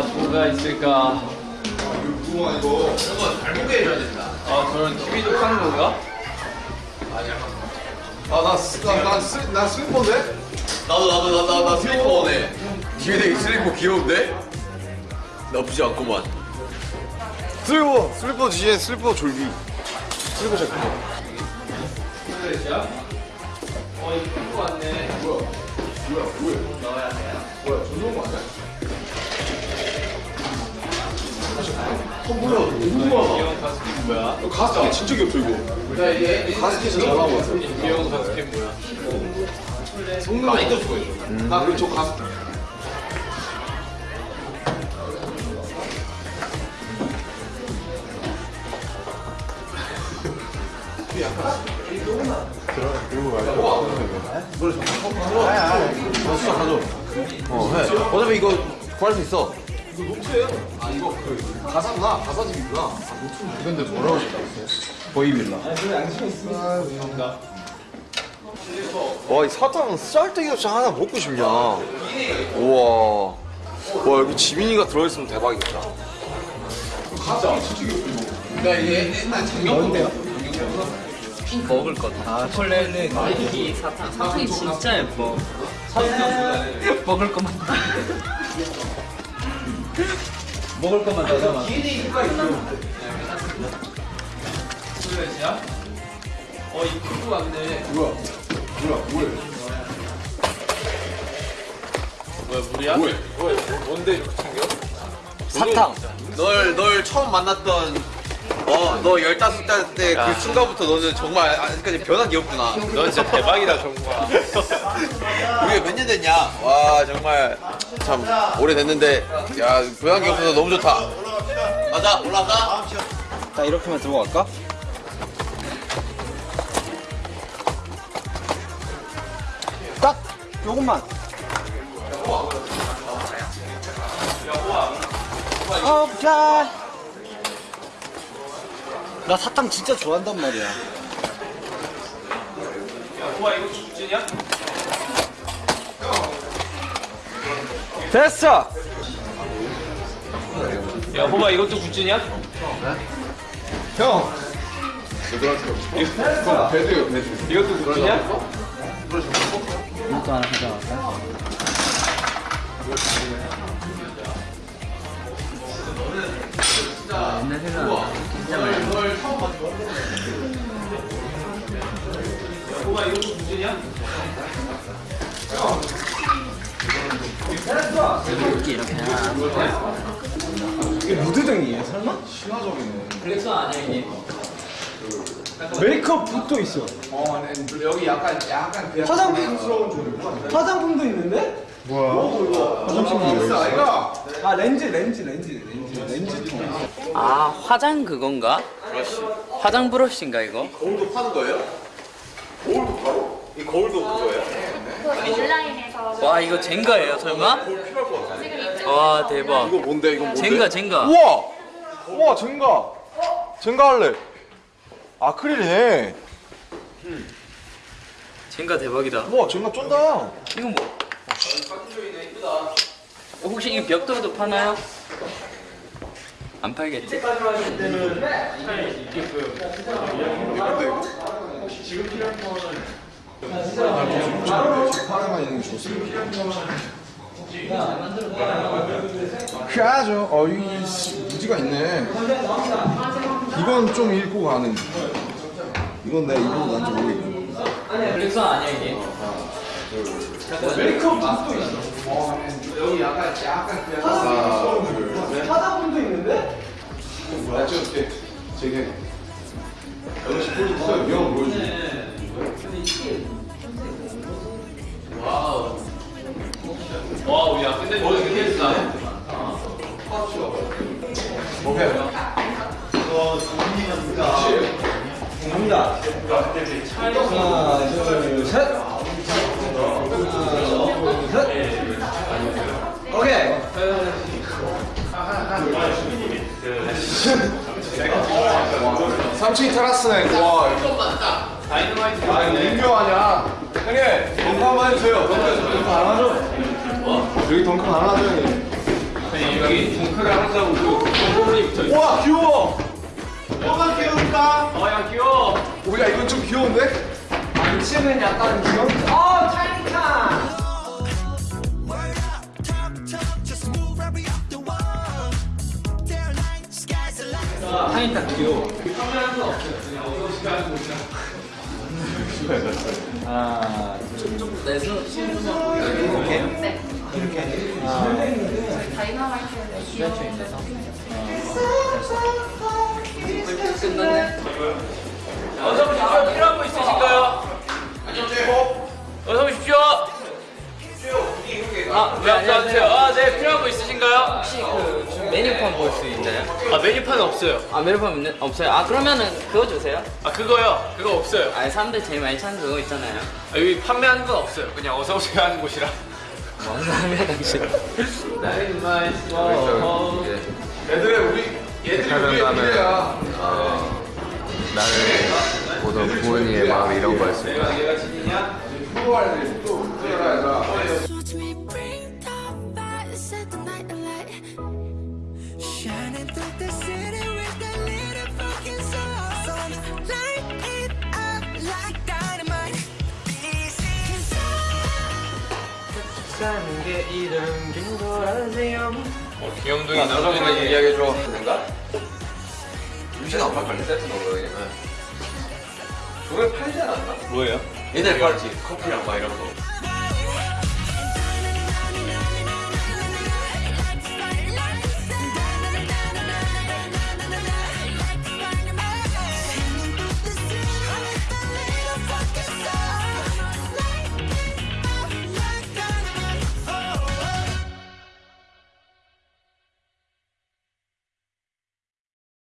자, 뭐가 있을까? 우와 이거 이거 잘 보게 해줘야 된다. 아, 저런 TV도 파는 건가? 아나나나 슬리퍼인데? 나도 나도 나도 나도 나 슬리퍼 원해. 뒤에 되게 슬리퍼 귀여운데? 나쁘지 않구만. 슬리퍼 슬리퍼 뒤에 슬리퍼 졸기 슬리퍼 플래시야? 어, 이거 큰거 같네. 뭐야 뭐야 넣어야 돼요. 뭐야 저런 거 아니야? 어 뭐야 귀여운 가스켓 뭐야? 가스켓 진짜 귀엽죠 이거 야 얘. 가스켓 진짜 잘 나왔어 귀여운 가스켓 뭐야? 성능 많이 더 주고 있어. 나 그럼 저 가스켓 어차피 이거 구할 수 있어. 이거 노트예요? 아 이거 그 가사구나 가사집이구나 아 노트는 근데 뭐라고 보이빌라 와, 이 사탕 쌀뜨기 없이 하나 먹고 싶냐? 우와. 와, 여기 지민이가 들어있으면 대박이겠다. 가사 진짜 귀엽죠 이거 야, 얘 옛날 장면인데요? 먹을 거다. 아, 초콜릿은 이 사탕. 사탕이 진짜 예뻐. 먹을 것만. 먹을 것만 더 담아. 플래시야? 어, 이 큰거 같네. 뭐야 뭐야 뭐야 뭐야, 물이야? 뭐야 뭔데 이렇게 챙겨? 사탕. 널, 널 처음 만났던, 어, 너 15살 때 야. 그 순간부터 너는 정말 아직까지 변한 게 없구나. 넌 진짜 대박이다, 정국아. 우리가 몇년 됐냐? 와, 정말 참 오래됐는데, 야, 변한 게 없어서 너무 좋다. 가자, 올라가. 자 이렇게만 들고 갈까? 딱 요것만 오케이 나 사탕 진짜 좋아한단 말이야 야, 호아, 이거 죽진이야? 됐어 야, 호바 이것도 굿즈냐? 형 그럼 배드요 배드 이것도 굿즈냐? 이것도 하나 가져갈까? 옛날 생각 진짜 많이 호바 이것도 굿즈냐? 이렇게 이렇게 하나 이게 무드등이에요 설마? 신화적이네 플렉서 아니야, 이게? 메이크업 붓도 있어 어 여기 약간 약간 그 화장품 화장품도 있는데? 화장품 아이가 아 렌즈 렌즈 렌즈 렌즈 렌즈통 아 화장 그건가? 화장 브러쉬인가 이거? 거울도 파는 거예요? 거울도 바로? 이 거울도 그거예요? 온라인에서 와 이거 젠가예요 설마? 와 대박 이거 뭔데, 이거 뭔데? 젠가 젠가 우와! 우와, 젠가! 젠가 할래. 아크릴이네. 젠가 대박이다 우와, 젠가 쫀다. 이건 뭐? 어, 혹시 이 벽돌도 파나요? 안 팔겠지? 하나만 있는 게 좋습니다 그래야죠 어 여기 무지가 있네 이건 좀 읽고 가는 이건 내가 읽고 난지 모르겠고 플렉서 아니야, 이게? 메이크업 붓도 있어. 여기 약간 약간 그 화장품도 있는데? 뭐야? 찍어줄게 제게. 여럿이 볼있어 위험 보여줄게 와우, 야, 근데 뭐 이렇게 했어? 오케이 갑니다. 하나 둘셋 하나 둘셋 3층 테라스네 와 다이너마이트 아 이거 인교 아니야 형님 덩크 한번 해주세요 덩크 덩크 안 하죠? 여기 덩크 안 하죠 형님 여기 종크를 하자고 그 종고문이 붙어 있어. 와 귀여워. 뭐가 귀여울까? 어야 귀여워. 오야 이건 좀 귀여운데? 안치는 약간 귀여운. 어 타이탄. 타이탄 귀여워. 카메라 는 없어요. 그냥 어서 오시게 하는 곳이야. 하나. 내서 다이너마이트 어서 오십시오. 필요한 거 있으신가요? 어서 오십시오. 아, 네, 안녕하세요. 아, 네, 필요한 거 있으신가요? 혹시 그 메뉴판 볼 수 있나요? 아, 메뉴판은 없어요. 아 메뉴판 있는- 없어요? 아 그러면은 그거 주세요. 아, 그거요. 그거 없어요. 아 사람들 제일 많이 찾는 그거 있잖아요. 아, 여기 판매하는 건 없어요. 그냥 어서 오세요 하는 곳이라. 뭔 사람이야 당신? 얘들의 우리 얘들이 우리의 미래야. 나를 보던 부모님의 마음이 이런 거였을까? 얘가 진이냐? 프로할 때 또, 얘들아. 사는 게 이런 긴 거라세요. 귀염둥이 나중에 이야기해줘. 유신 안 팔걸요? 세트 먹으러 저걸 팔지 않았나? 뭐예요? 옛날 팔지 커피랑 막 이런 거